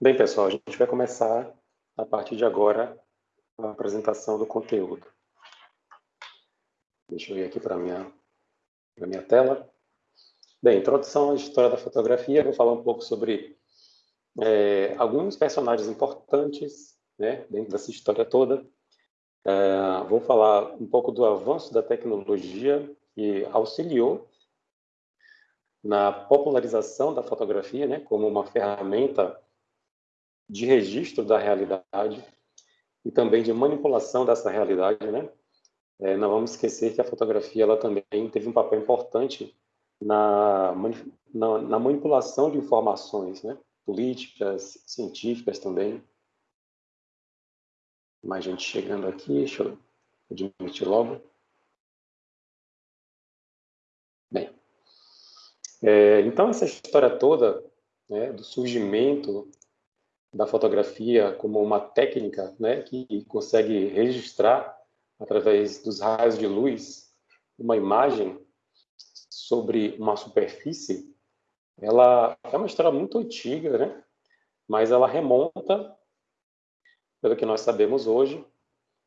Bem, pessoal, a gente vai começar a partir de agora a apresentação do conteúdo. Deixa eu ir aqui para a minha, minha tela. Bem, introdução à história da fotografia. Vou falar um pouco sobre é, alguns personagens importantes né, dentro dessa história toda. É, vou falar um pouco do avanço da tecnologia que auxiliou na popularização da fotografia, né, como uma ferramenta de registro da realidade e também de manipulação dessa realidade, né? É, não vamos esquecer que a fotografia ela também teve um papel importante na, na, na manipulação de informações, né? Políticas, científicas também. Mais gente chegando aqui, deixa eu admitir logo. É, então, essa história toda né, do surgimento da fotografia como uma técnica né, que consegue registrar, através dos raios de luz, uma imagem sobre uma superfície, ela é uma história muito antiga, né? mas ela remonta, pelo que nós sabemos hoje,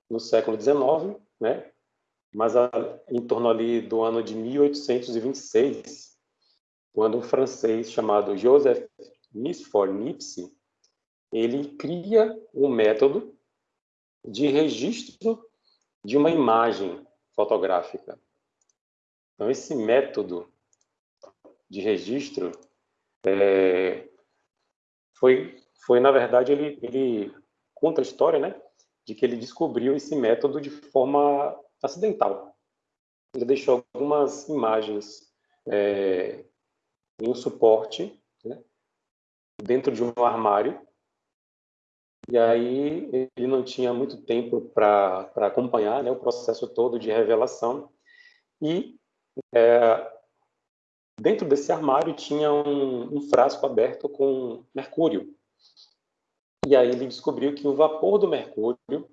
no século XIX, né? mas em torno ali do ano de 1826, quando um francês chamado Joseph Nisfor Nipsey, ele cria um método de registro de uma imagem fotográfica. Então, esse método de registro é, foi, foi, na verdade, ele, ele conta a história, né, de que ele descobriu esse método de forma acidental. Ele deixou algumas imagens é, em um suporte né, dentro de um armário. E aí ele não tinha muito tempo para acompanhar né, o processo todo de revelação. E é, dentro desse armário tinha um, um frasco aberto com mercúrio. E aí ele descobriu que o vapor do mercúrio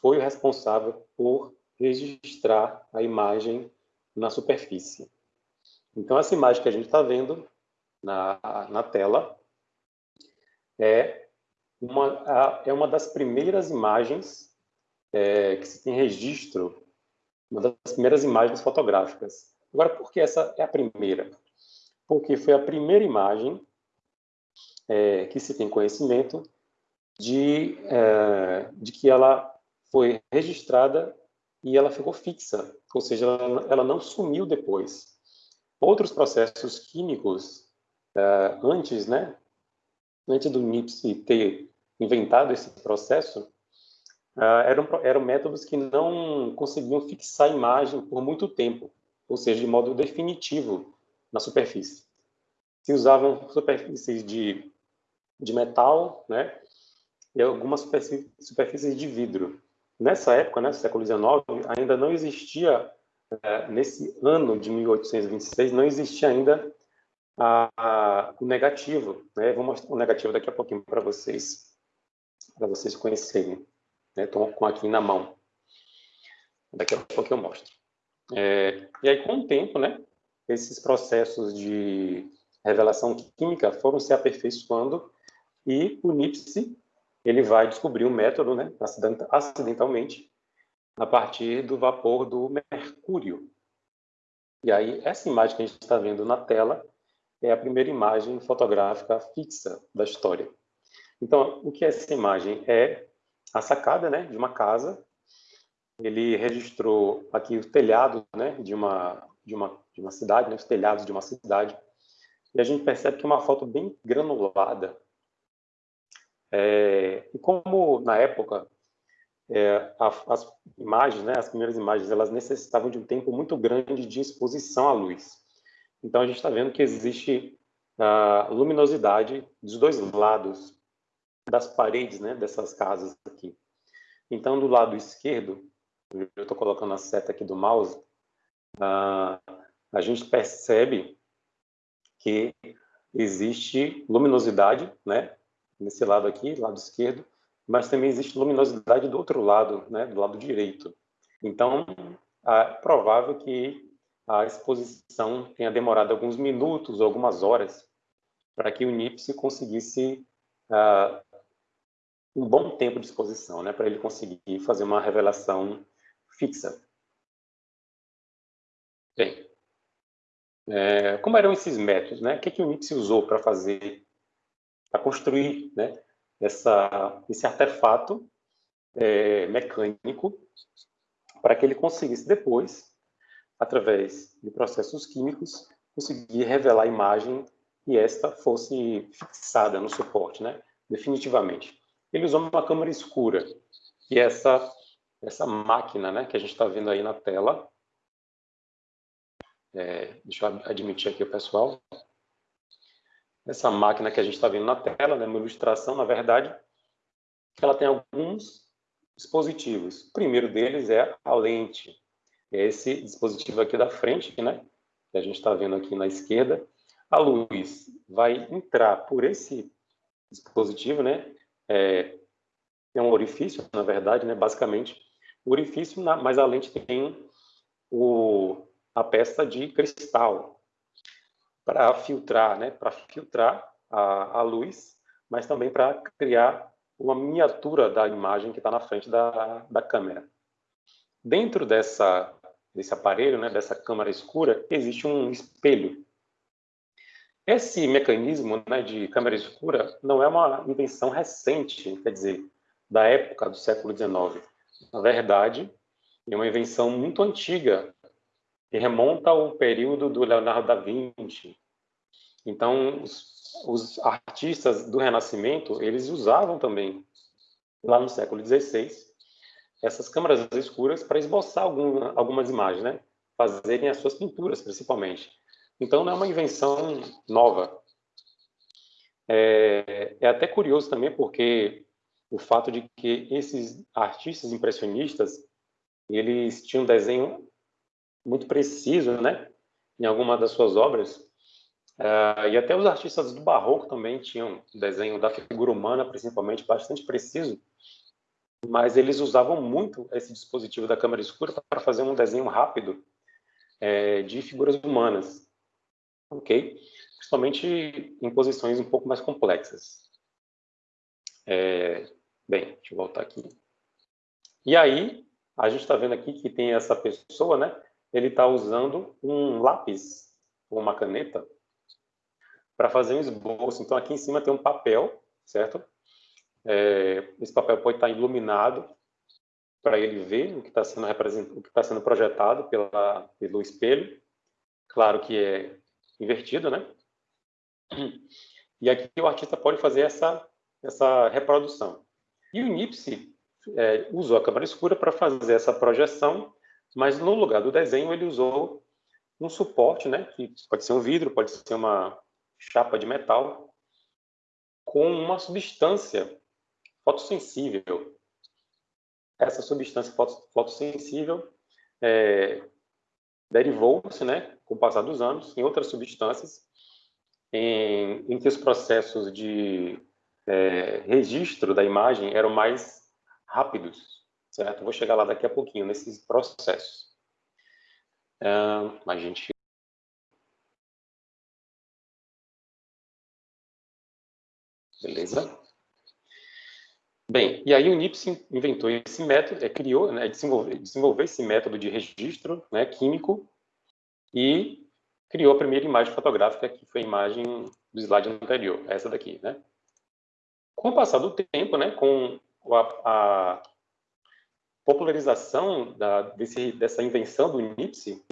foi o responsável por registrar a imagem na superfície. Então, essa imagem que a gente está vendo na, na tela é uma, é uma das primeiras imagens é, que se tem registro, uma das primeiras imagens fotográficas. Agora, por que essa é a primeira? Porque foi a primeira imagem é, que se tem conhecimento de, é, de que ela foi registrada e ela ficou fixa, ou seja, ela, ela não sumiu depois. Outros processos químicos, uh, antes, né, antes do NIPS ter inventado esse processo, uh, eram, eram métodos que não conseguiam fixar a imagem por muito tempo, ou seja, de modo definitivo na superfície. Se usavam superfícies de, de metal, né, e algumas superfícies de vidro. Nessa época, né, século XIX, ainda não existia nesse ano de 1826 não existia ainda a, a, o negativo. Né? Vou mostrar o negativo daqui a pouquinho para vocês, para vocês conhecerem. Estou né? com aqui na mão. Daqui a pouco eu mostro. É, e aí, com o tempo, né, esses processos de revelação química foram se aperfeiçoando e o Nipsey ele vai descobrir um método, né, acidentalmente, a partir do vapor do mercúrio. E aí, essa imagem que a gente está vendo na tela é a primeira imagem fotográfica fixa da história. Então, o que é essa imagem? É a sacada né, de uma casa. Ele registrou aqui o telhado né, de, uma, de, uma, de uma cidade, né, os telhados de uma cidade. E a gente percebe que é uma foto bem granulada. É, e como na época é, as imagens, né, as primeiras imagens, elas necessitavam de um tempo muito grande de exposição à luz. Então a gente está vendo que existe a luminosidade dos dois lados das paredes, né, dessas casas aqui. Então do lado esquerdo, eu estou colocando a seta aqui do mouse, a, a gente percebe que existe luminosidade, né, nesse lado aqui, lado esquerdo, mas também existe luminosidade do outro lado, né, do lado direito. Então, é provável que a exposição tenha demorado alguns minutos, algumas horas, para que o NIPS conseguisse uh, um bom tempo de exposição, né, para ele conseguir fazer uma revelação fixa. Bem, é, como eram esses métodos? Né? O que, que o NIPS usou para fazer, para construir né, esse artefato é, mecânico para que ele conseguisse depois, através de processos químicos, conseguir revelar a imagem e esta fosse fixada no suporte, né? definitivamente. Ele usou uma câmera escura, que é essa, essa máquina né, que a gente está vendo aí na tela. É, deixa eu admitir aqui o pessoal. Essa máquina que a gente está vendo na tela, né, uma ilustração, na verdade, ela tem alguns dispositivos. O primeiro deles é a lente. É esse dispositivo aqui da frente, né, que a gente está vendo aqui na esquerda. A luz vai entrar por esse dispositivo, né, é, é um orifício, na verdade, né, basicamente, orifício, mas a lente tem o, a peça de cristal para filtrar, né, para filtrar a, a luz, mas também para criar uma miniatura da imagem que está na frente da, da câmera. Dentro dessa, desse aparelho, né, dessa câmera escura, existe um espelho. Esse mecanismo né, de câmera escura não é uma invenção recente, quer dizer, da época do século XIX. Na verdade, é uma invenção muito antiga, que remonta ao período do Leonardo da Vinci. Então, os, os artistas do Renascimento, eles usavam também, lá no século XVI, essas câmeras escuras para esboçar algum, algumas imagens, né? fazerem as suas pinturas, principalmente. Então, não é uma invenção nova. É, é até curioso também, porque o fato de que esses artistas impressionistas, eles tinham desenho muito preciso, né? Em alguma das suas obras. Uh, e até os artistas do barroco também tinham desenho da figura humana, principalmente, bastante preciso. Mas eles usavam muito esse dispositivo da câmera escura para fazer um desenho rápido é, de figuras humanas, ok? Principalmente em posições um pouco mais complexas. É, bem, deixa eu voltar aqui. E aí, a gente está vendo aqui que tem essa pessoa, né? Ele está usando um lápis ou uma caneta para fazer um esboço. Então, aqui em cima tem um papel, certo? É, esse papel pode estar tá iluminado para ele ver o que está sendo está sendo projetado pela, pelo espelho. Claro que é invertido, né? E aqui o artista pode fazer essa essa reprodução. E o Nipsey é, usou a câmera escura para fazer essa projeção mas no lugar do desenho ele usou um suporte, né, que pode ser um vidro, pode ser uma chapa de metal, com uma substância fotossensível. Essa substância fotossensível é, derivou-se, né, com o passar dos anos, em outras substâncias, em, em que os processos de é, registro da imagem eram mais rápidos certo? Vou chegar lá daqui a pouquinho, nesses processos. Uh, a gente... Beleza? Bem, e aí o NIPS inventou esse método, é, criou, né, desenvolveu, desenvolveu esse método de registro né, químico e criou a primeira imagem fotográfica, que foi a imagem do slide anterior, essa daqui, né? Com o passar do tempo, né, com a, a popularização da, desse, dessa invenção do NIPSE,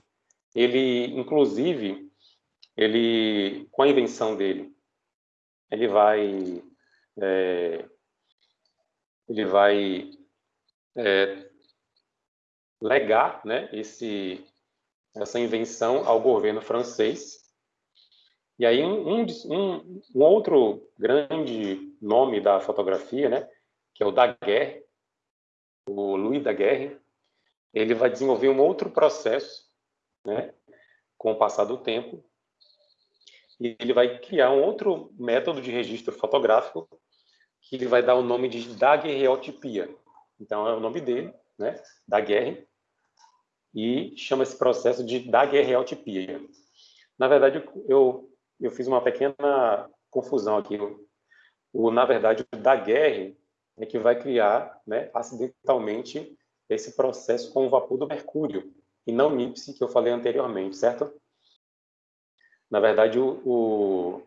ele, inclusive, ele, com a invenção dele, ele vai, é, ele vai é, legar né, esse, essa invenção ao governo francês. E aí um, um, um outro grande nome da fotografia, né, que é o Daguerre, o Louis Daguerre, ele vai desenvolver um outro processo, né, com o passar do tempo, e ele vai criar um outro método de registro fotográfico que ele vai dar o nome de daguerreotipia. Então é o nome dele, né, Daguerre, e chama esse processo de daguerreotipia. Na verdade, eu eu fiz uma pequena confusão aqui. O, na verdade, o Daguerre é que vai criar, né, acidentalmente, esse processo com o vapor do mercúrio, e não NIPSE, que eu falei anteriormente, certo? Na verdade, o, o,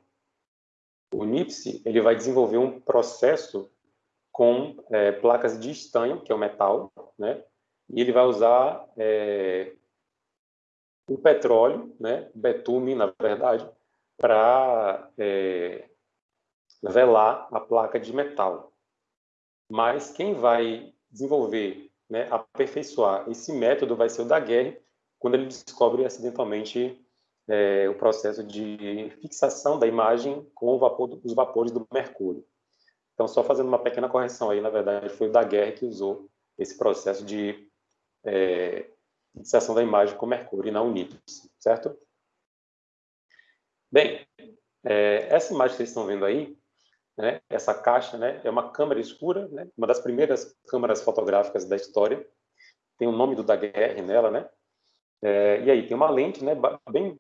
o NIPSE ele vai desenvolver um processo com é, placas de estanho, que é o metal, né? e ele vai usar é, o petróleo, né? betume, na verdade, para é, velar a placa de metal. Mas quem vai desenvolver, né, aperfeiçoar esse método vai ser o Daguerre, quando ele descobre acidentalmente é, o processo de fixação da imagem com vapor, os vapores do mercúrio. Então, só fazendo uma pequena correção aí, na verdade, foi o Daguerre que usou esse processo de é, fixação da imagem com mercúrio e não NIPS, certo? Bem, é, essa imagem que vocês estão vendo aí, né, essa caixa, né, é uma câmera escura, né, uma das primeiras câmeras fotográficas da história. Tem o nome do Daguerre nela, né? É, e aí tem uma lente, né, bem,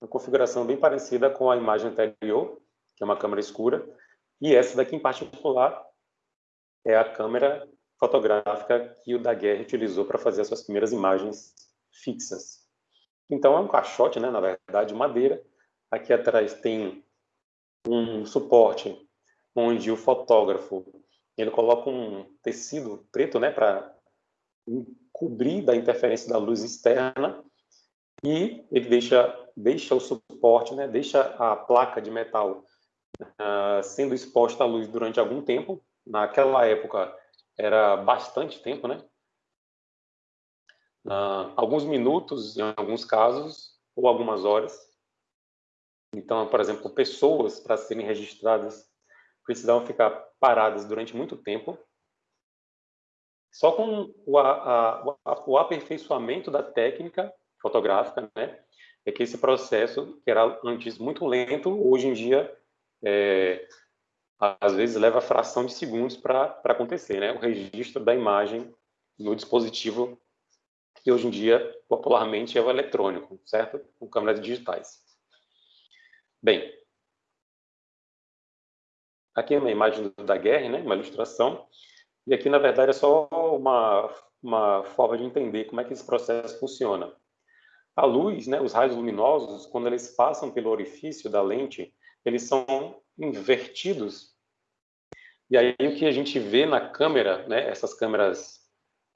uma configuração bem parecida com a imagem anterior, que é uma câmera escura, e essa daqui em particular é a câmera fotográfica que o Daguerre utilizou para fazer as suas primeiras imagens fixas. Então é um caixote, né, na verdade, de madeira. Aqui atrás tem um suporte onde o fotógrafo ele coloca um tecido preto, né, para cobrir da interferência da luz externa e ele deixa deixa o suporte, né, deixa a placa de metal uh, sendo exposta à luz durante algum tempo. Naquela época era bastante tempo, né? Uh, alguns minutos, em alguns casos, ou algumas horas. Então, por exemplo, pessoas para serem registradas precisavam ficar paradas durante muito tempo. Só com o, a, a, o aperfeiçoamento da técnica fotográfica, né, é que esse processo, que era antes muito lento, hoje em dia, é, às vezes leva fração de segundos para acontecer, né, o registro da imagem no dispositivo que hoje em dia, popularmente, é o eletrônico, certo? Com câmeras digitais. Bem, aqui é uma imagem da guerra, né, uma ilustração, e aqui, na verdade, é só uma, uma forma de entender como é que esse processo funciona. A luz, né, os raios luminosos, quando eles passam pelo orifício da lente, eles são invertidos. E aí o que a gente vê na câmera, né, essas câmeras,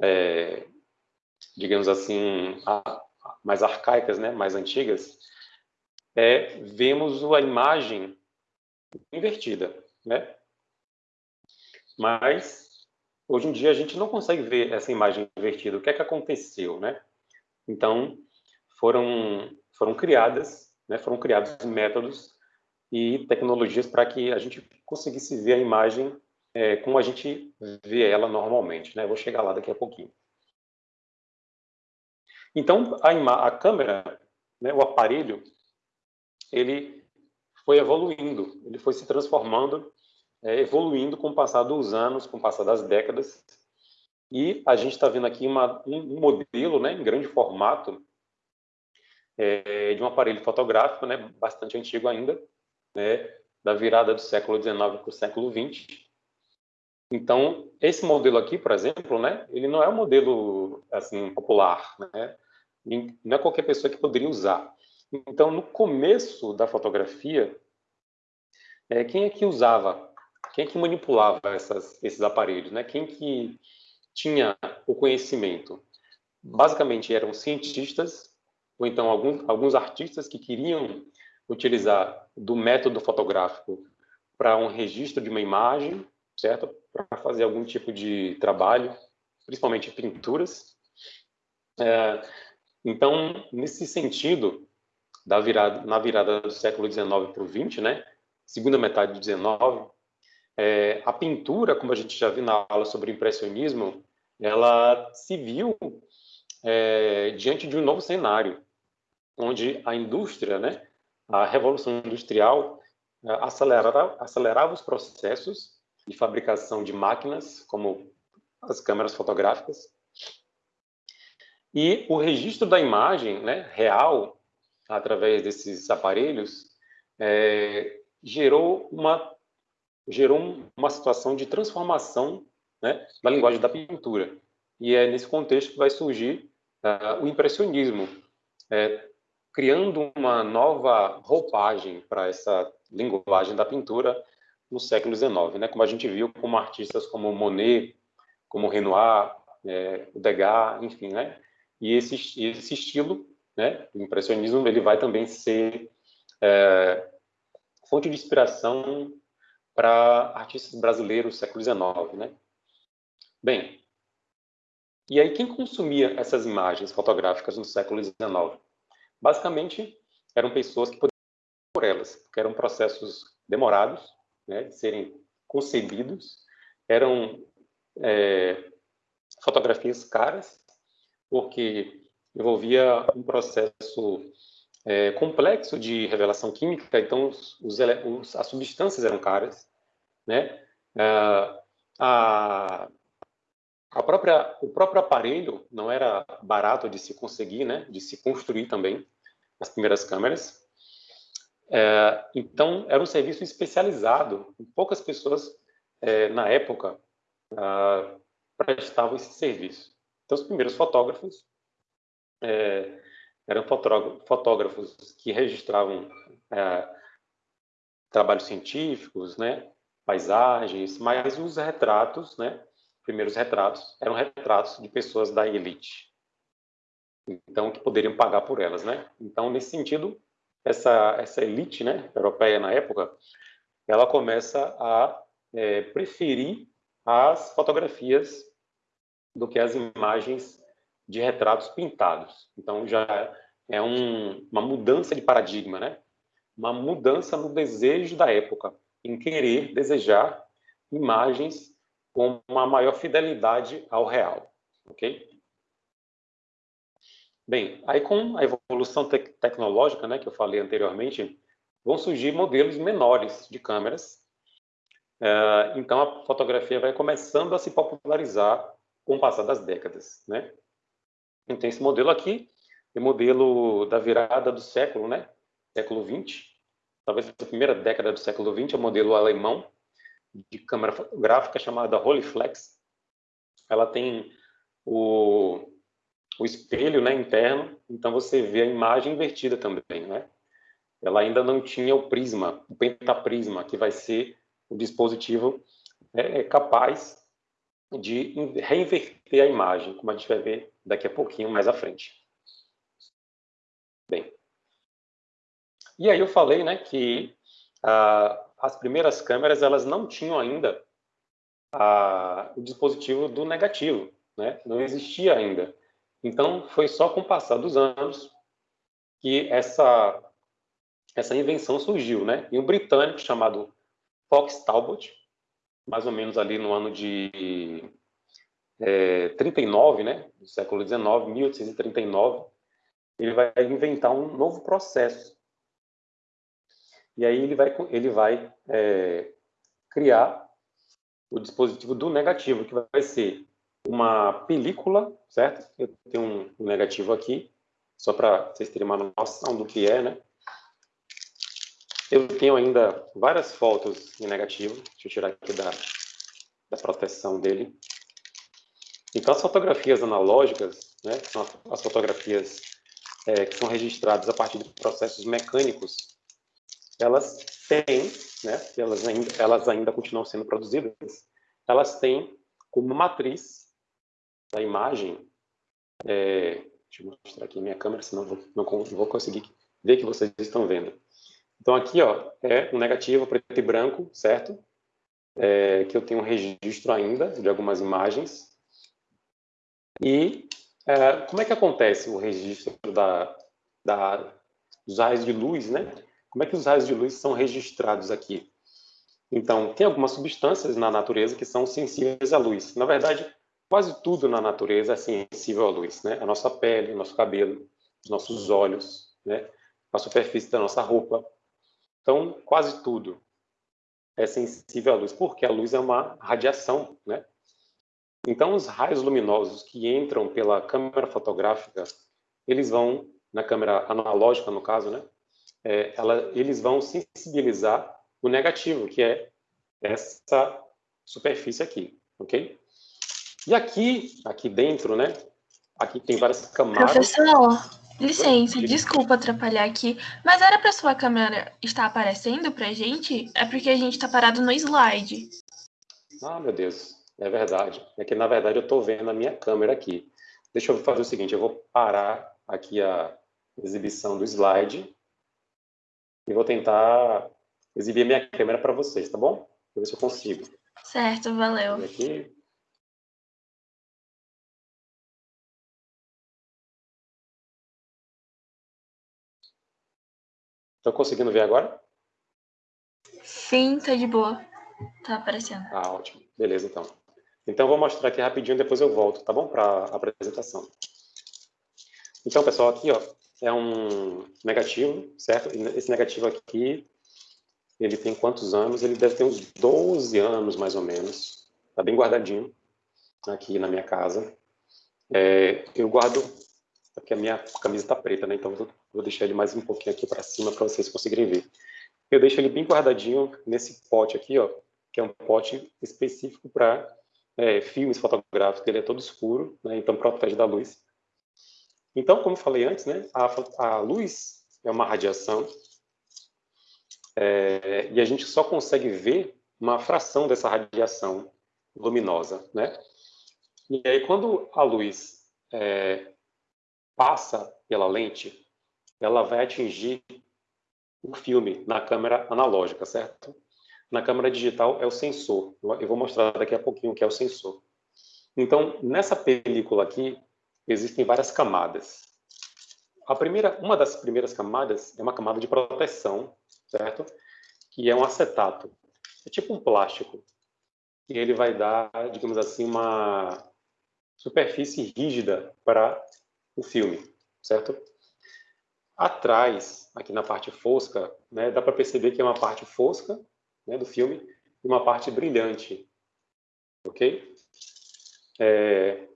é, digamos assim, mais arcaicas, né, mais antigas, é, vemos a imagem invertida, né? Mas hoje em dia a gente não consegue ver essa imagem invertida. O que é que aconteceu, né? Então, foram, foram criadas, né, foram criados métodos e tecnologias para que a gente conseguisse ver a imagem é, como a gente vê ela normalmente. Né? Vou chegar lá daqui a pouquinho. Então, a, a câmera, né, o aparelho, ele foi evoluindo, ele foi se transformando, é, evoluindo com o passar dos anos, com o passar das décadas. E a gente está vendo aqui uma, um modelo né, em grande formato é, de um aparelho fotográfico, né, bastante antigo ainda, né, da virada do século XIX para o século XX. Então, esse modelo aqui, por exemplo, né, ele não é um modelo assim popular, né? Não é qualquer pessoa que poderia usar. Então, no começo da fotografia, é, quem é que usava, quem é que manipulava essas, esses aparelhos, né? Quem que tinha o conhecimento? Basicamente eram cientistas ou então alguns, alguns artistas que queriam utilizar do método fotográfico para um registro de uma imagem, certo? Para fazer algum tipo de trabalho, principalmente pinturas. É, então, nesse sentido, da virada, na virada do século XIX para o XX, né? Segunda metade do XIX, é, a pintura, como a gente já viu na aula sobre impressionismo, ela se viu é, diante de um novo cenário, onde a indústria, né, a revolução industrial é, acelerava, acelerava os processos de fabricação de máquinas, como as câmeras fotográficas, e o registro da imagem né, real, através desses aparelhos, é, gerou uma gerou uma situação de transformação né, da linguagem da pintura. E é nesse contexto que vai surgir uh, o impressionismo, é, criando uma nova roupagem para essa linguagem da pintura no século XIX, né? Como a gente viu, como artistas como Monet, como Renoir, é, Degas, enfim, né? E esse, esse estilo, né, o impressionismo, ele vai também ser é, fonte de inspiração para artistas brasileiros do século XIX, né? Bem, e aí quem consumia essas imagens fotográficas no século XIX? Basicamente, eram pessoas que podiam por elas, porque eram processos demorados, né, de serem concebidos, eram é, fotografias caras, porque envolvia um processo é, complexo de revelação química, então os, os, as substâncias eram caras, né? Ah, a, a própria, o próprio aparelho não era barato de se conseguir, né? De se construir também, as primeiras câmeras. É, então, era um serviço especializado. Poucas pessoas, é, na época, ah, prestavam esse serviço. Então, os primeiros fotógrafos é, eram fotógrafos que registravam é, trabalhos científicos, né, paisagens, mas os retratos, né, primeiros retratos, eram retratos de pessoas da elite, então que poderiam pagar por elas, né? Então nesse sentido, essa essa elite, né, europeia na época, ela começa a é, preferir as fotografias do que as imagens de retratos pintados. Então já é um, uma mudança de paradigma, né? Uma mudança no desejo da época, em querer desejar imagens com uma maior fidelidade ao real, ok? Bem, aí com a evolução te tecnológica, né, que eu falei anteriormente, vão surgir modelos menores de câmeras. Uh, então a fotografia vai começando a se popularizar com o passar das décadas, né? Então, esse modelo aqui é o modelo da virada do século, né? Século 20. Talvez a primeira década do século 20 é o modelo alemão de câmera fotográfica chamada Rolleiflex. Ela tem o, o espelho né, interno, então você vê a imagem invertida também, né? Ela ainda não tinha o prisma, o pentaprisma, que vai ser o dispositivo é, capaz de reinverter a imagem, como a gente vai ver daqui a pouquinho mais à frente. Bem, e aí eu falei né, que ah, as primeiras câmeras elas não tinham ainda ah, o dispositivo do negativo, né? não existia ainda. Então, foi só com o passar dos anos que essa, essa invenção surgiu. Né? E um britânico chamado Fox Talbot, mais ou menos ali no ano de é, 39, né, do século 19, 1839, ele vai inventar um novo processo. E aí ele vai, ele vai é, criar o dispositivo do negativo, que vai ser uma película, certo? Eu tenho um negativo aqui, só para vocês terem uma noção do que é, né? Eu tenho ainda várias fotos em negativo. Deixa eu tirar aqui da, da proteção dele. Então, as fotografias analógicas, né, que são as fotografias é, que são registradas a partir de processos mecânicos, elas têm, né, elas ainda, elas ainda continuam sendo produzidas, elas têm como matriz da imagem, é, deixa eu mostrar aqui minha câmera, senão não não vou conseguir ver que vocês estão vendo. Então, aqui ó, é um negativo preto e branco, certo? É, que eu tenho um registro ainda de algumas imagens. E é, como é que acontece o registro da, da, dos raios de luz, né? Como é que os raios de luz são registrados aqui? Então, tem algumas substâncias na natureza que são sensíveis à luz. Na verdade, quase tudo na natureza é sensível à luz, né? A nossa pele, o nosso cabelo, os nossos olhos, né? A superfície da nossa roupa, então, quase tudo é sensível à luz, porque a luz é uma radiação, né? Então, os raios luminosos que entram pela câmera fotográfica, eles vão, na câmera analógica, no caso, né? É, ela, eles vão sensibilizar o negativo, que é essa superfície aqui, ok? E aqui, aqui dentro, né? Aqui tem várias camadas. Professor, licença, desculpa atrapalhar aqui, mas era para sua câmera estar aparecendo para a gente? É porque a gente está parado no slide. Ah, meu Deus, é verdade. É que, na verdade, eu estou vendo a minha câmera aqui. Deixa eu fazer o seguinte, eu vou parar aqui a exibição do slide e vou tentar exibir a minha câmera para vocês, tá bom? Vou ver se eu consigo. Certo, valeu. Aqui. Estão conseguindo ver agora? Sim, tá de boa. Tá aparecendo. Ah, ótimo. Beleza, então. Então, vou mostrar aqui rapidinho, depois eu volto, tá bom? Para a apresentação. Então, pessoal, aqui ó, é um negativo, certo? Esse negativo aqui, ele tem quantos anos? Ele deve ter uns 12 anos, mais ou menos. Está bem guardadinho aqui na minha casa. É, eu guardo, porque a minha camisa está preta, né? Então, vou deixar ele mais um pouquinho aqui para cima para vocês conseguirem ver. Eu deixo ele bem guardadinho nesse pote aqui, ó, que é um pote específico para é, filmes fotográficos. Ele é todo escuro, né? Então protege da luz. Então, como falei antes, né, a, a luz é uma radiação é, e a gente só consegue ver uma fração dessa radiação luminosa, né? E aí, quando a luz é, passa pela lente, ela vai atingir o filme na câmera analógica, certo? Na câmera digital é o sensor. Eu vou mostrar daqui a pouquinho o que é o sensor. Então, nessa película aqui, existem várias camadas. A primeira, uma das primeiras camadas é uma camada de proteção, certo? Que é um acetato. É tipo um plástico. E ele vai dar, digamos assim, uma superfície rígida para o filme, certo? Atrás, aqui na parte fosca, né, dá para perceber que é uma parte fosca né, do filme e uma parte brilhante, ok? É,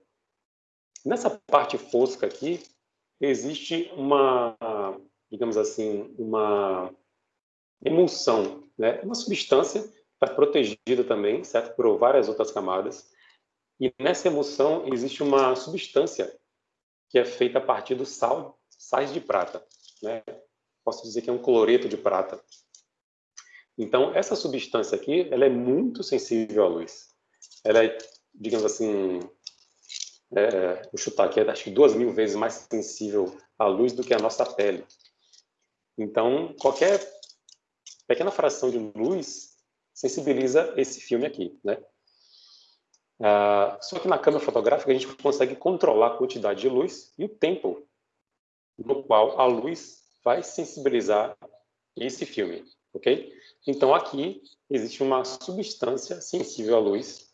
Nessa parte fosca aqui, existe uma, digamos assim, uma emulsão, né? uma substância está protegida também, certo? Por várias outras camadas. E nessa emulsão existe uma substância que é feita a partir do sal, sais de prata, né? Posso dizer que é um cloreto de prata. Então, essa substância aqui, ela é muito sensível à luz. Ela é, digamos assim, é, vou chutar aqui, acho que duas mil vezes mais sensível à luz do que a nossa pele. Então, qualquer pequena fração de luz sensibiliza esse filme aqui, né? Ah, só que na câmera fotográfica a gente consegue controlar a quantidade de luz e o tempo no qual a luz vai sensibilizar esse filme, ok? Então aqui existe uma substância sensível à luz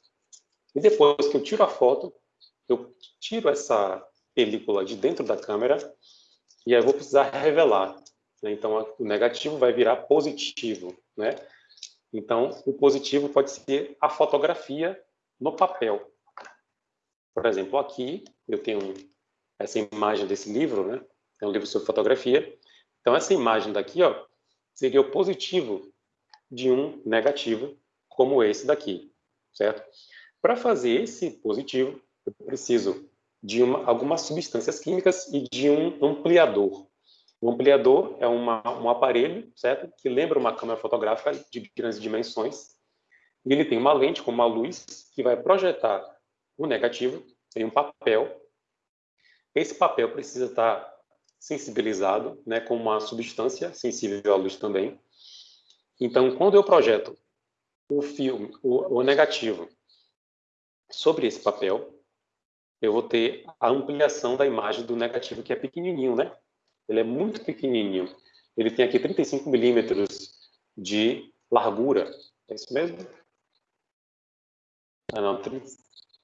e depois que eu tiro a foto, eu tiro essa película de dentro da câmera e aí eu vou precisar revelar. Né? Então, o negativo vai virar positivo, né? Então, o positivo pode ser a fotografia no papel. Por exemplo, aqui eu tenho essa imagem desse livro, né? É um livro sobre fotografia. Então, essa imagem daqui, ó, seria o positivo de um negativo, como esse daqui, certo? Para fazer esse positivo, eu preciso de uma, algumas substâncias químicas e de um ampliador. O ampliador é uma, um aparelho, certo? Que lembra uma câmera fotográfica de grandes dimensões. E ele tem uma lente com uma luz que vai projetar o negativo em um papel. Esse papel precisa estar sensibilizado, né, com uma substância sensível à luz também. Então, quando eu projeto o filme, o, o negativo sobre esse papel, eu vou ter a ampliação da imagem do negativo, que é pequenininho, né? Ele é muito pequenininho. Ele tem aqui 35 milímetros de largura. É isso mesmo?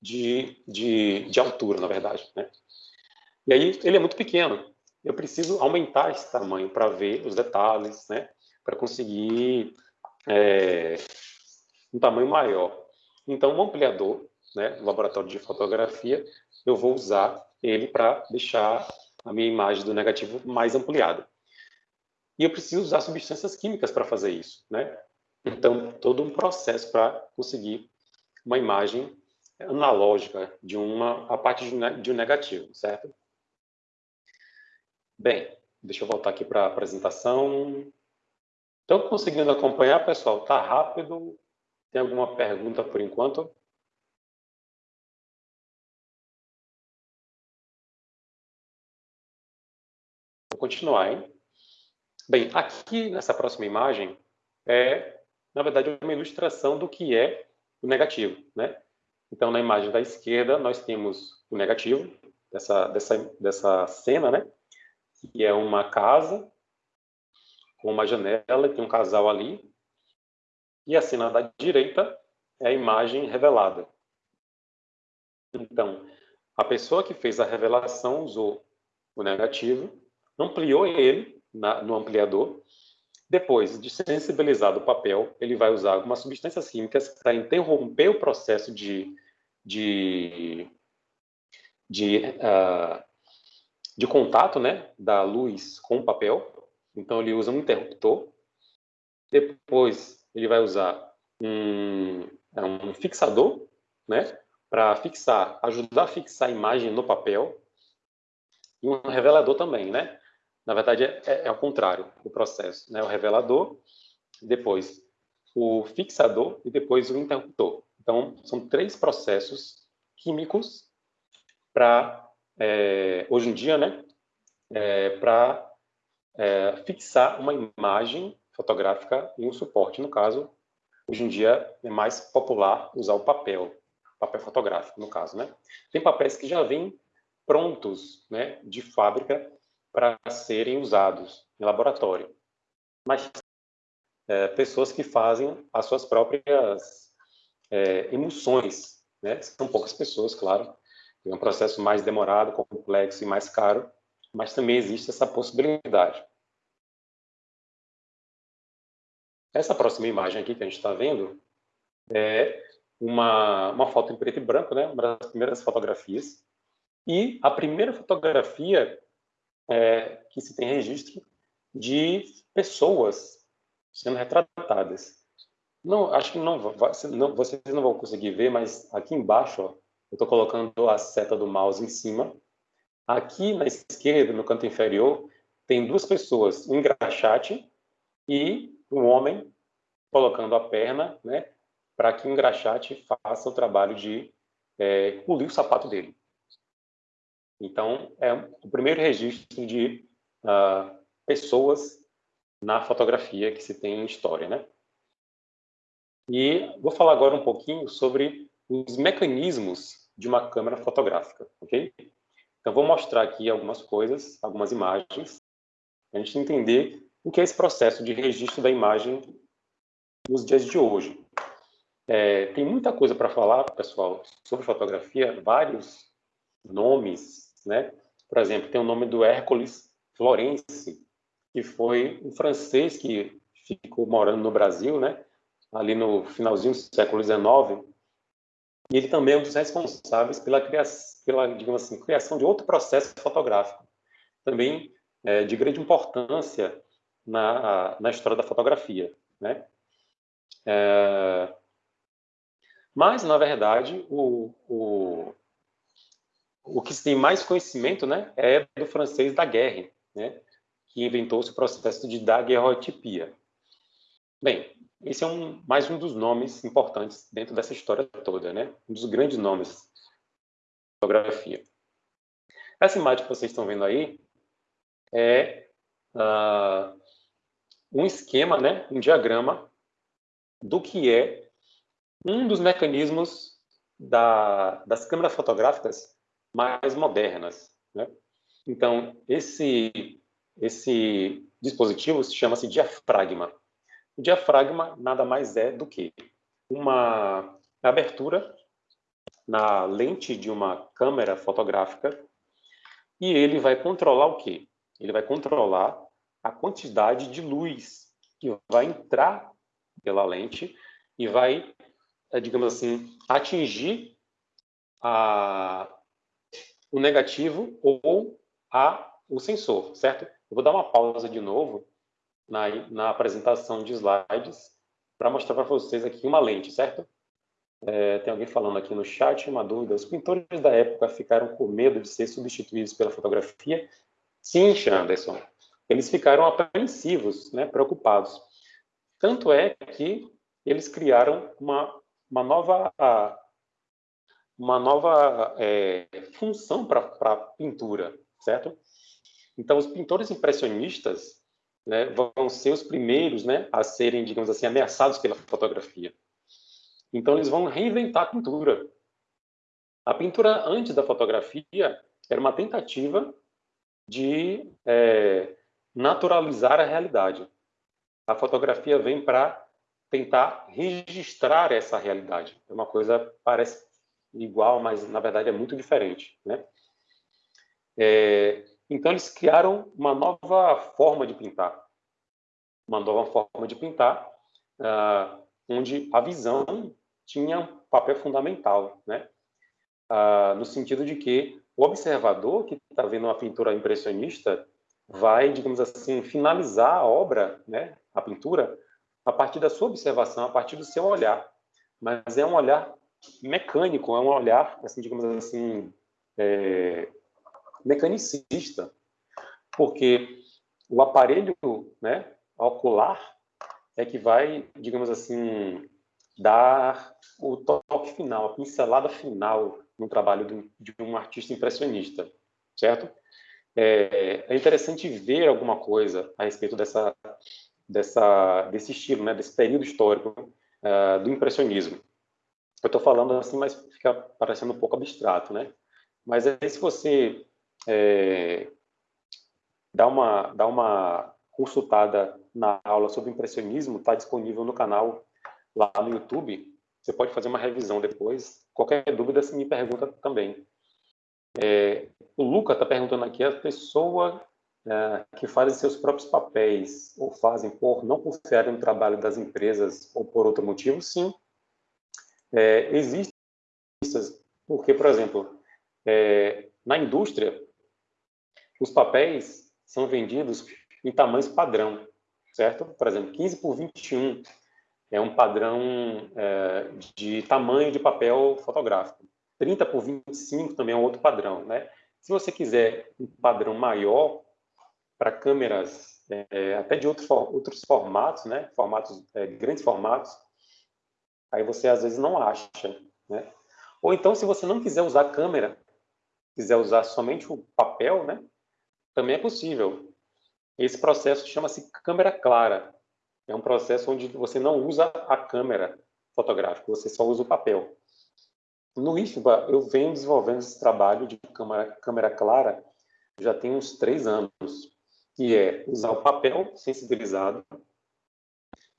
De, de, de altura, na verdade, né? E aí, ele é muito pequeno. Eu preciso aumentar esse tamanho para ver os detalhes, né? Para conseguir é, um tamanho maior. Então, o ampliador né, no laboratório de fotografia, eu vou usar ele para deixar a minha imagem do negativo mais ampliada. E eu preciso usar substâncias químicas para fazer isso, né? todo um processo para conseguir uma imagem analógica de uma a partir de um negativo, certo? Bem, deixa eu voltar aqui para a apresentação. Estão conseguindo acompanhar, pessoal? Está rápido? Tem alguma pergunta por enquanto? Vou continuar, hein? Bem, aqui nessa próxima imagem é, na verdade, uma ilustração do que é o negativo, né? Então, na imagem da esquerda, nós temos o negativo dessa, dessa, dessa cena, né? Que é uma casa com uma janela tem um casal ali. E a cena da direita é a imagem revelada. Então, a pessoa que fez a revelação usou o negativo, ampliou ele na, no ampliador. Depois de sensibilizado o papel, ele vai usar algumas substâncias químicas para interromper o processo de, de, de, uh, de contato né, da luz com o papel. Então, ele usa um interruptor. Depois, ele vai usar um, um fixador, né, para fixar, ajudar a fixar a imagem no papel. E um revelador também, né, na verdade, é, é, é o contrário o processo. Né? O revelador, depois o fixador e depois o interruptor. Então, são três processos químicos para, é, hoje em dia, né, é, para é, fixar uma imagem fotográfica em um suporte. No caso, hoje em dia é mais popular usar o papel, papel fotográfico, no caso. Né? Tem papéis que já vêm prontos né, de fábrica para serem usados em laboratório. Mas é, pessoas que fazem as suas próprias é, emulsões, né? São poucas pessoas, claro. É um processo mais demorado, complexo e mais caro, mas também existe essa possibilidade. Essa próxima imagem aqui que a gente está vendo é uma, uma foto em preto e branco, né? Uma das primeiras fotografias. E a primeira fotografia é, que se tem registro de pessoas sendo retratadas. Não, acho que não, não, vocês não vão conseguir ver, mas aqui embaixo, ó, eu estou colocando a seta do mouse em cima. Aqui na esquerda, no canto inferior, tem duas pessoas, um engraxate e um homem colocando a perna, né, para que o engraxate faça o trabalho de é, polir o sapato dele. Então, é o primeiro registro de uh, pessoas na fotografia que se tem em história, né? E vou falar agora um pouquinho sobre os mecanismos de uma câmera fotográfica, ok? Então, vou mostrar aqui algumas coisas, algumas imagens, para a gente entender o que é esse processo de registro da imagem nos dias de hoje. É, tem muita coisa para falar, pessoal, sobre fotografia, vários nomes, né? Por exemplo, tem o nome do Hércules Florence, que foi um francês que ficou morando no Brasil, né? ali no finalzinho do século XIX, e ele também é um dos responsáveis pela criação, pela, digamos assim, criação de outro processo fotográfico, também é, de grande importância na, na história da fotografia, né? É, mas, na verdade, o, o, o que tem mais conhecimento né, é do francês Daguerre, né, que inventou esse processo de daguerreotipia. Bem, esse é um, mais um dos nomes importantes dentro dessa história toda, né? um dos grandes nomes da fotografia. Essa imagem que vocês estão vendo aí é uh, um esquema, né, um diagrama do que é um dos mecanismos da, das câmeras fotográficas mais modernas. Né? Então, esse, esse dispositivo chama-se diafragma. O diafragma nada mais é do que uma abertura na lente de uma câmera fotográfica e ele vai controlar o quê? Ele vai controlar a quantidade de luz que vai entrar pela lente e vai, eh, digamos assim, atingir a, o negativo ou a, o sensor, certo? Eu vou dar uma pausa de novo na, na apresentação de slides para mostrar para vocês aqui uma lente, certo? É, tem alguém falando aqui no chat, uma dúvida. Os pintores da época ficaram com medo de ser substituídos pela fotografia? Sim, Anderson. Eles ficaram apreensivos, né, preocupados. Tanto é que eles criaram uma, uma nova, uma nova é, função para a pintura, certo? Então, os pintores impressionistas né, vão ser os primeiros né, a serem, digamos assim, ameaçados pela fotografia. Então, eles vão reinventar a pintura. A pintura antes da fotografia era uma tentativa de é, naturalizar a realidade. A fotografia vem para tentar registrar essa realidade. É uma coisa parece igual, mas na verdade é muito diferente, né? É, então eles criaram uma nova forma de pintar, uma nova forma de pintar, uh, onde a visão tinha um papel fundamental, né? Uh, no sentido de que o observador que está vendo uma pintura impressionista vai, digamos assim, finalizar a obra, né, a pintura, a partir da sua observação, a partir do seu olhar. Mas é um olhar mecânico, é um olhar, assim, digamos assim, é, mecanicista, porque o aparelho né, ocular é que vai, digamos assim, dar o toque final, a pincelada final no trabalho de um artista impressionista, certo? É, é interessante ver alguma coisa a respeito dessa, dessa, desse estilo, né, desse período histórico uh, do impressionismo. Eu estou falando assim, mas fica parecendo um pouco abstrato, né? Mas aí, se você é, dá uma, dá uma consultada na aula sobre impressionismo, está disponível no canal lá no YouTube. Você pode fazer uma revisão depois. Qualquer dúvida, você me pergunta também. É, o Luca está perguntando aqui, a pessoa é, que fazem seus próprios papéis ou fazem por não confiar no trabalho das empresas ou por outro motivo, sim. É, existem porque, por exemplo, é, na indústria, os papéis são vendidos em tamanhos padrão, certo? Por exemplo, 15 por 21 é um padrão é, de tamanho de papel fotográfico. 30 por 25 também é um outro padrão, né? Se você quiser um padrão maior para câmeras é, até de outros, outros formatos, né? Formatos, é, grandes formatos, aí você às vezes não acha, né? Ou então, se você não quiser usar câmera, quiser usar somente o papel, né? Também é possível. Esse processo chama-se câmera clara. É um processo onde você não usa a câmera fotográfica, você só usa o papel. No IFBA, eu venho desenvolvendo esse trabalho de câmera, câmera clara já tem uns três anos, que é usar o papel sensibilizado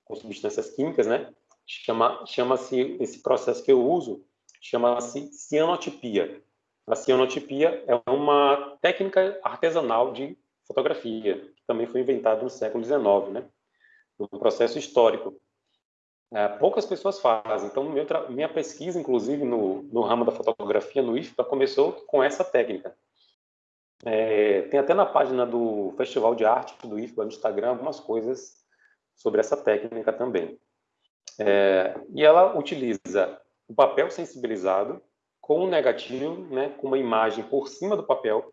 com substâncias químicas, né? Chama, chama-se, esse processo que eu uso, chama-se cianotipia. A cianotipia é uma técnica artesanal de fotografia, que também foi inventada no século XIX, né? Um processo histórico é, poucas pessoas fazem. Então, minha pesquisa, inclusive, no, no ramo da fotografia, no IFPA, começou com essa técnica. É, tem até na página do Festival de Arte do IFPA no Instagram algumas coisas sobre essa técnica também. É, e ela utiliza o papel sensibilizado com um negativo, né, com uma imagem por cima do papel,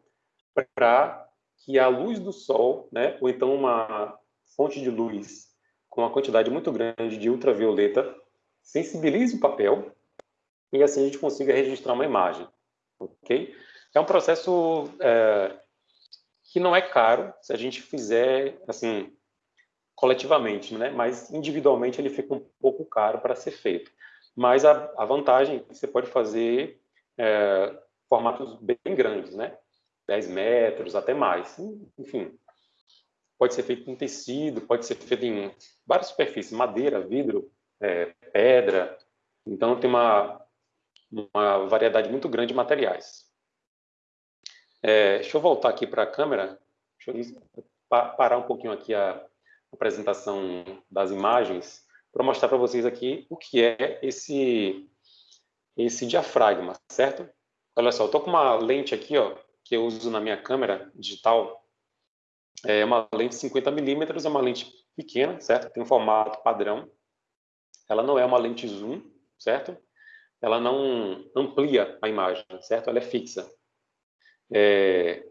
para que a luz do sol, né, ou então uma fonte de luz com uma quantidade muito grande de ultravioleta, sensibilize o papel e assim a gente consiga registrar uma imagem, ok? É um processo é, que não é caro se a gente fizer assim coletivamente, né? Mas individualmente ele fica um pouco caro para ser feito. Mas a, a vantagem é que você pode fazer é, formatos bem grandes, né? 10 metros, até mais. Enfim, pode ser feito em tecido, pode ser feito em várias superfícies, madeira, vidro, é, pedra. Então, tem uma, uma variedade muito grande de materiais. É, deixa eu voltar aqui para a câmera, deixa eu parar um pouquinho aqui a apresentação das imagens para mostrar para vocês aqui o que é esse, esse diafragma, certo? Olha só, eu estou com uma lente aqui, ó, que eu uso na minha câmera digital, é uma lente 50 milímetros, é uma lente pequena, certo? Tem um formato padrão. ela não é uma lente zoom, certo? Ela não amplia a imagem, certo? Ela é fixa. É...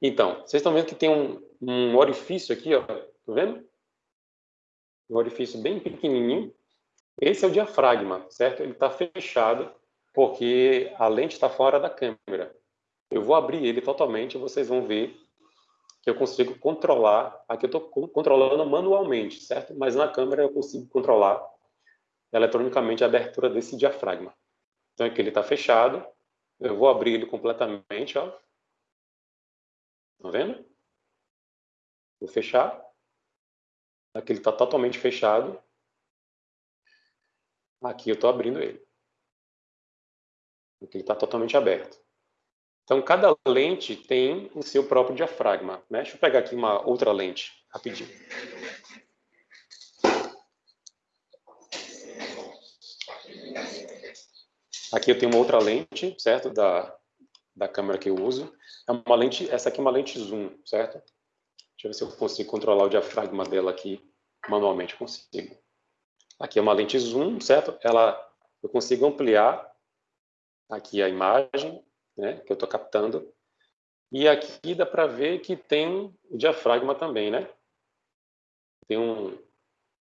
Então, vocês estão vendo que tem um, um orifício aqui, ó, tá vendo? Um orifício bem pequenininho. Esse é o diafragma, certo? Ele está fechado porque a lente está fora da câmera. Eu vou abrir ele totalmente e vocês vão ver que eu consigo controlar. Aqui eu estou controlando manualmente, certo? Mas na câmera eu consigo controlar eletronicamente a abertura desse diafragma. Então aqui ele está fechado. Eu vou abrir ele completamente, ó. Tá vendo? Vou fechar. Aqui ele está totalmente fechado. Aqui eu estou abrindo ele. Aqui ele está totalmente aberto. Então, cada lente tem o seu próprio diafragma. Né? Deixa eu pegar aqui uma outra lente, rapidinho. Aqui eu tenho uma outra lente, certo? Da, da câmera que eu uso. É uma lente, essa aqui é uma lente zoom, certo? Deixa eu ver se eu consigo controlar o diafragma dela aqui manualmente. Consigo. Aqui é uma lente zoom, certo? Ela, eu consigo ampliar aqui a imagem, né? Que eu estou captando. E aqui dá para ver que tem o diafragma também, né? Tem um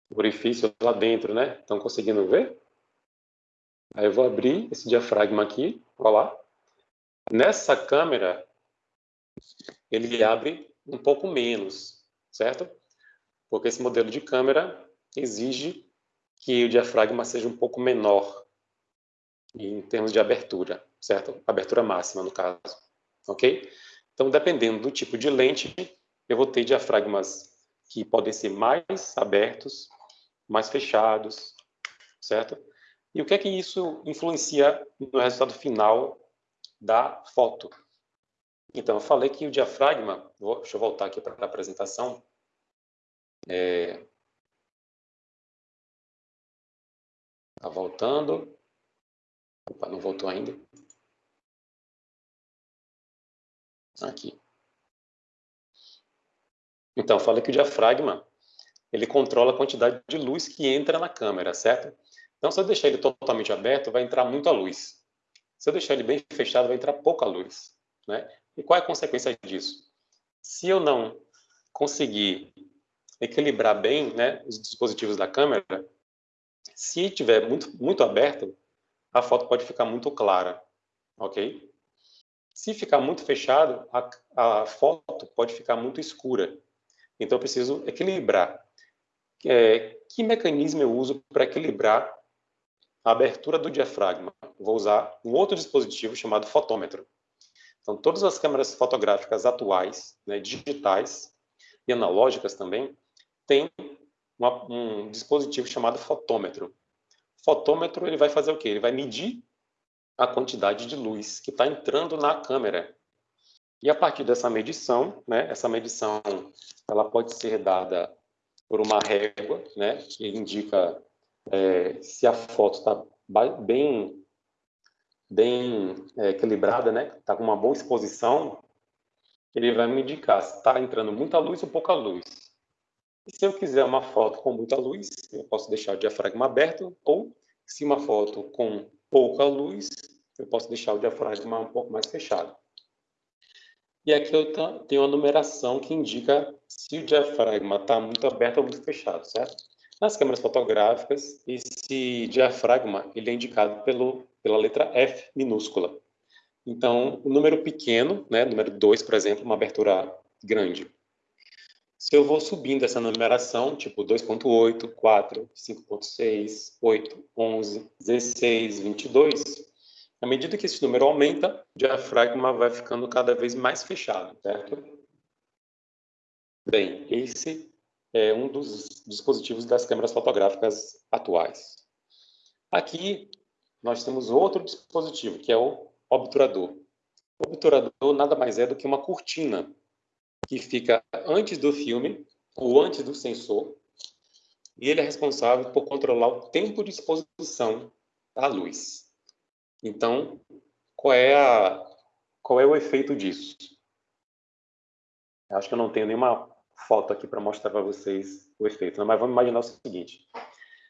orifício lá dentro, né? Estão conseguindo ver? Aí eu vou abrir esse diafragma aqui, olha lá. Nessa câmera, ele abre um pouco menos, certo? Porque esse modelo de câmera exige que o diafragma seja um pouco menor em termos de abertura, certo? Abertura máxima, no caso, ok? Então, dependendo do tipo de lente, eu vou ter diafragmas que podem ser mais abertos, mais fechados, certo? E o que é que isso influencia no resultado final da foto? Então, eu falei que o diafragma, vou, deixa eu voltar aqui para a apresentação. É, tá voltando. Opa, não voltou ainda. Aqui. Então, eu falei que o diafragma, ele controla a quantidade de luz que entra na câmera, certo? Então, se eu deixar ele totalmente aberto, vai entrar muita luz. Se eu deixar ele bem fechado, vai entrar pouca luz. Né? E qual é a consequência disso? Se eu não conseguir equilibrar bem né, os dispositivos da câmera, se tiver muito, muito aberto, a foto pode ficar muito clara, ok? Se ficar muito fechado, a, a foto pode ficar muito escura. Então, eu preciso equilibrar. É, que mecanismo eu uso para equilibrar a abertura do diafragma. Vou usar um outro dispositivo chamado fotômetro. Então, todas as câmeras fotográficas atuais, né, digitais e analógicas também, têm uma, um dispositivo chamado fotômetro. Fotômetro ele vai fazer o quê? Ele vai medir a quantidade de luz que está entrando na câmera. E a partir dessa medição, né, essa medição ela pode ser dada por uma régua, né, que indica é, se a foto está bem, bem é, equilibrada, né? Está com uma boa exposição, ele vai me indicar se está entrando muita luz ou pouca luz. E se eu quiser uma foto com muita luz, eu posso deixar o diafragma aberto, ou se uma foto com pouca luz, eu posso deixar o diafragma um pouco mais fechado. E aqui eu tenho uma numeração que indica se o diafragma está muito aberto ou muito fechado, certo? Nas câmeras fotográficas, esse diafragma ele é indicado pelo, pela letra F minúscula. Então, o número pequeno, né, número 2, por exemplo, uma abertura grande. Se eu vou subindo essa numeração, tipo 2.8, 4, 5.6, 8, 11, 16, 22, à medida que esse número aumenta, o diafragma vai ficando cada vez mais fechado, certo? Bem, esse é um dos dispositivos das câmeras fotográficas atuais. Aqui nós temos outro dispositivo, que é o obturador. O obturador nada mais é do que uma cortina que fica antes do filme ou antes do sensor, e ele é responsável por controlar o tempo de exposição da luz. Então, qual é, a, qual é o efeito disso? Acho que eu não tenho nenhuma foto aqui para mostrar para vocês o efeito. Né? Mas vamos imaginar o seguinte: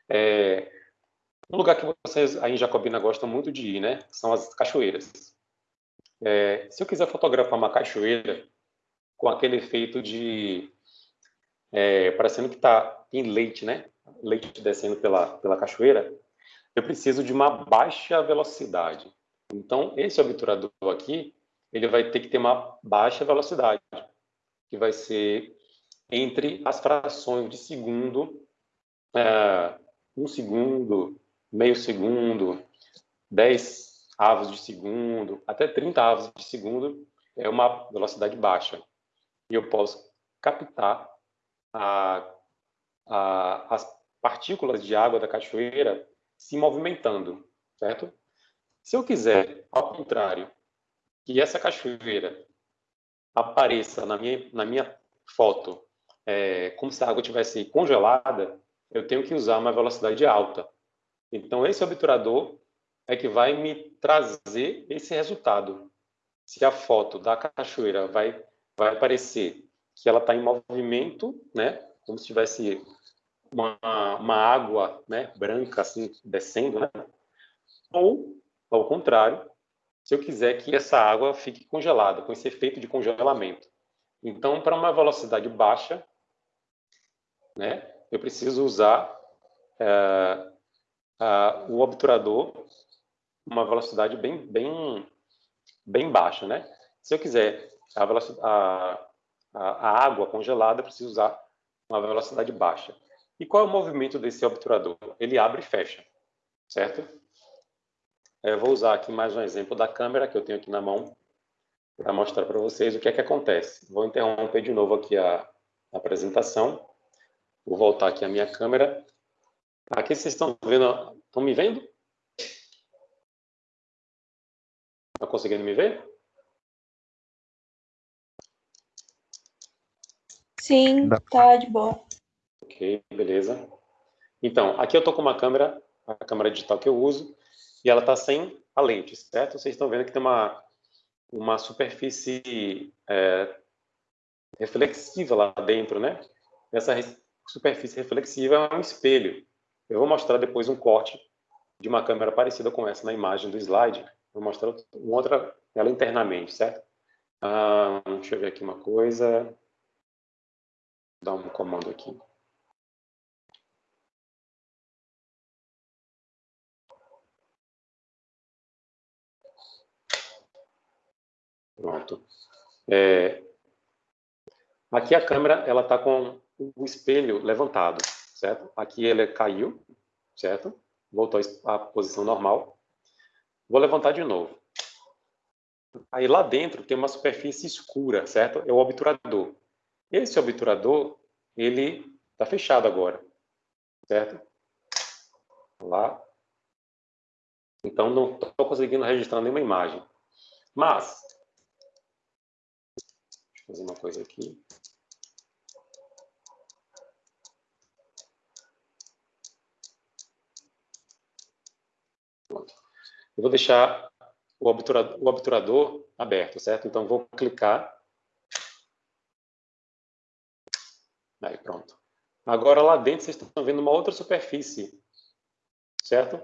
é, Um lugar que vocês aí em Jacobina gostam muito de ir, né? São as cachoeiras. É, se eu quiser fotografar uma cachoeira com aquele efeito de é, parecendo que está em leite, né? Leite descendo pela pela cachoeira, eu preciso de uma baixa velocidade. Então esse obturador aqui, ele vai ter que ter uma baixa velocidade, que vai ser entre as frações de segundo, é, um segundo, meio segundo, 10 avos de segundo, até 30 avos de segundo é uma velocidade baixa. E eu posso captar a, a, as partículas de água da cachoeira se movimentando, certo? Se eu quiser, ao contrário, que essa cachoeira apareça na minha, na minha foto é, como se a água tivesse congelada, eu tenho que usar uma velocidade alta. Então, esse obturador é que vai me trazer esse resultado. Se a foto da cachoeira vai, vai aparecer que ela está em movimento, né, como se tivesse uma, uma água né, branca assim descendo, né? ou, ao contrário, se eu quiser que essa água fique congelada, com esse efeito de congelamento. Então, para uma velocidade baixa, né, eu preciso usar é, o obturador uma velocidade bem, bem, bem baixa, né? Se eu quiser a, a, a, água congelada, eu preciso usar uma velocidade baixa. E qual é o movimento desse obturador? Ele abre e fecha, certo? Eu vou usar aqui mais um exemplo da câmera que eu tenho aqui na mão para mostrar para vocês o que é que acontece. Vou interromper de novo aqui a, a apresentação. Vou voltar aqui a minha câmera. Aqui vocês estão vendo, estão me vendo? Estão conseguindo me ver? Sim, tá de boa. Ok, beleza. Então, aqui eu estou com uma câmera, a câmera digital que eu uso, e ela está sem a lente, certo? Vocês estão vendo que tem uma, uma superfície é, reflexiva lá dentro, né? Essa superfície reflexiva é um espelho. Eu vou mostrar depois um corte de uma câmera parecida com essa na imagem do slide. Vou mostrar uma outra, ela internamente, certo? Ah, deixa eu ver aqui uma coisa. Vou dar um comando aqui. Pronto. É, aqui a câmera ela está com o espelho levantado, certo? Aqui ele caiu, certo? Voltou à posição normal. Vou levantar de novo. Aí lá dentro tem uma superfície escura, certo? É o obturador. Esse obturador, ele está fechado agora, certo? Lá. Então não estou conseguindo registrar nenhuma imagem. Mas, deixa eu fazer uma coisa aqui. Eu vou deixar o obturador, o obturador aberto, certo? Então, vou clicar. Aí, pronto. Agora, lá dentro, vocês estão vendo uma outra superfície, certo?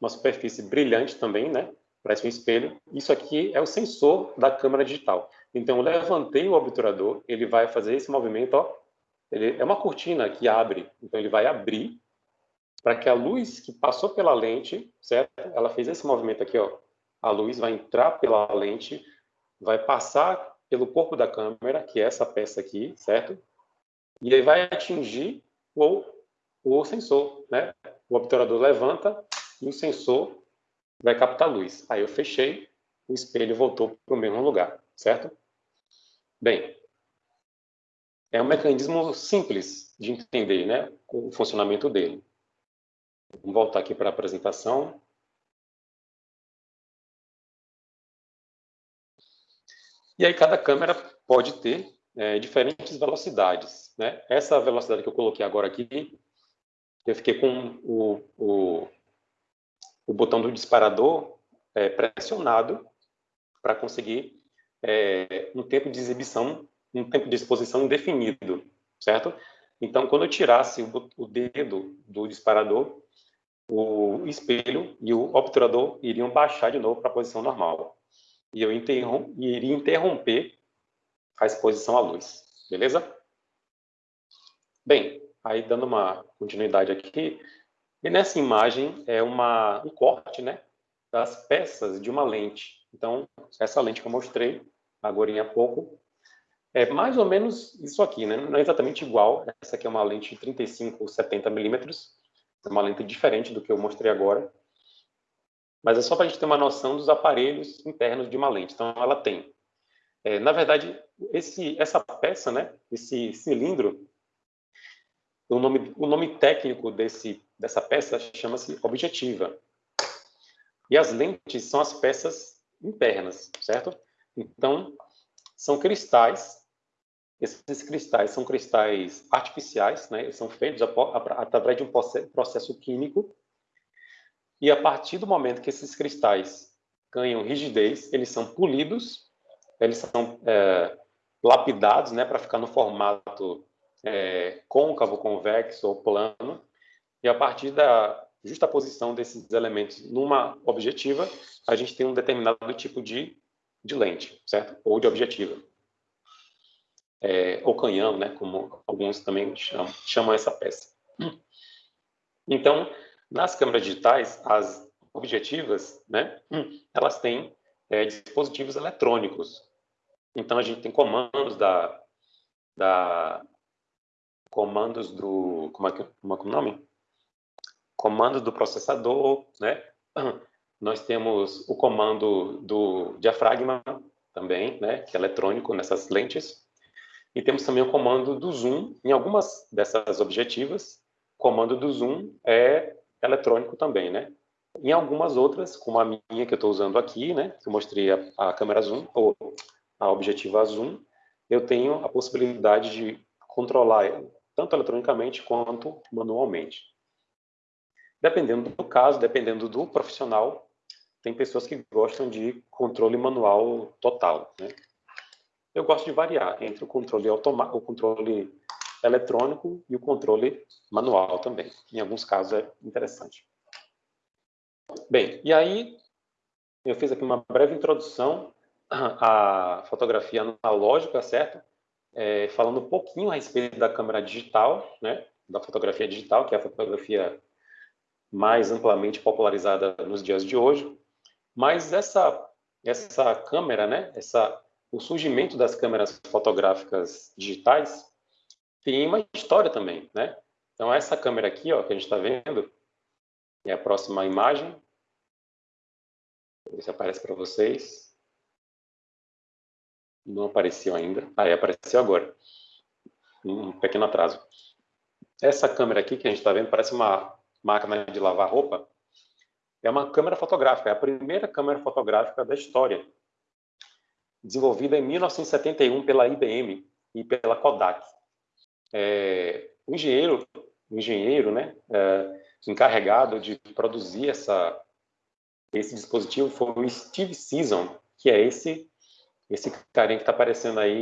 Uma superfície brilhante também, né? Parece um espelho. Isso aqui é o sensor da câmera digital. Então, eu levantei o obturador, ele vai fazer esse movimento, ó. Ele é uma cortina que abre, então ele vai abrir para que a luz que passou pela lente, certo? Ela fez esse movimento aqui, ó. A luz vai entrar pela lente, vai passar pelo corpo da câmera, que é essa peça aqui, certo? E aí vai atingir o, o sensor, né? O obturador levanta e o sensor vai captar luz. Aí eu fechei, o espelho voltou para o mesmo lugar, certo? Bem, é um mecanismo simples de entender, né? O funcionamento dele. Vamos voltar aqui para a apresentação. E aí cada câmera pode ter é, diferentes velocidades. Né? Essa velocidade que eu coloquei agora aqui, eu fiquei com o, o, o botão do disparador é, pressionado para conseguir é, um tempo de exibição, um tempo de exposição indefinido, certo? Então, quando eu tirasse o, o dedo do disparador, o espelho e o obturador iriam baixar de novo para a posição normal. E eu interrom iria interromper a exposição à luz. Beleza? Bem, aí dando uma continuidade aqui, e nessa imagem é uma, um corte né, das peças de uma lente. Então, essa lente que eu mostrei agora há pouco, é mais ou menos isso aqui, né? Não é exatamente igual. Essa aqui é uma lente de 35 ou 70 milímetros. É uma lente diferente do que eu mostrei agora. Mas é só para a gente ter uma noção dos aparelhos internos de uma lente. Então, ela tem. É, na verdade, esse, essa peça, né? Esse cilindro, o nome, o nome técnico desse, dessa peça chama-se objetiva. E as lentes são as peças internas, certo? Então, são cristais esses cristais são cristais artificiais, né? São feitos através de um processo químico. E a partir do momento que esses cristais ganham rigidez, eles são polidos, eles são é, lapidados, né, para ficar no formato é, côncavo, convexo ou plano. E a partir da justa posição desses elementos numa objetiva, a gente tem um determinado tipo de, de lente, certo? Ou de objetiva é, ou canhão, né, como alguns também chamam, chamam essa peça. Então, nas câmeras digitais, as objetivas, né, elas têm é, dispositivos eletrônicos. Então, a gente tem comandos da, da comandos do como é que como é, é o nome? Comandos do processador, né? Nós temos o comando do diafragma também, né, que é eletrônico nessas lentes. E temos também o comando do zoom. Em algumas dessas objetivas, o comando do zoom é eletrônico também, né? Em algumas outras, como a minha que eu estou usando aqui, né, que eu mostrei a, a câmera zoom, ou a objetiva zoom, eu tenho a possibilidade de controlar tanto eletronicamente quanto manualmente. Dependendo do caso, dependendo do profissional, tem pessoas que gostam de controle manual total, né? Eu gosto de variar entre o controle o controle eletrônico e o controle manual também. Em alguns casos é interessante. Bem, e aí eu fiz aqui uma breve introdução à fotografia analógica, certo? É, falando um pouquinho a respeito da câmera digital, né? Da fotografia digital, que é a fotografia mais amplamente popularizada nos dias de hoje. Mas essa essa câmera, né? Essa o surgimento das câmeras fotográficas digitais tem uma história também, né? Então, essa câmera aqui, ó, que a gente está vendo, é a próxima imagem. Vou ver se aparece para vocês. Não apareceu ainda. Ah, é, apareceu agora. Um pequeno atraso. Essa câmera aqui que a gente está vendo parece uma máquina de lavar roupa. É uma câmera fotográfica, é a primeira câmera fotográfica da história desenvolvida em 1971 pela IBM e pela Kodak. É, o engenheiro, o engenheiro né, é, encarregado de produzir essa, esse dispositivo foi o Steve Season, que é esse, esse carinha que está aparecendo aí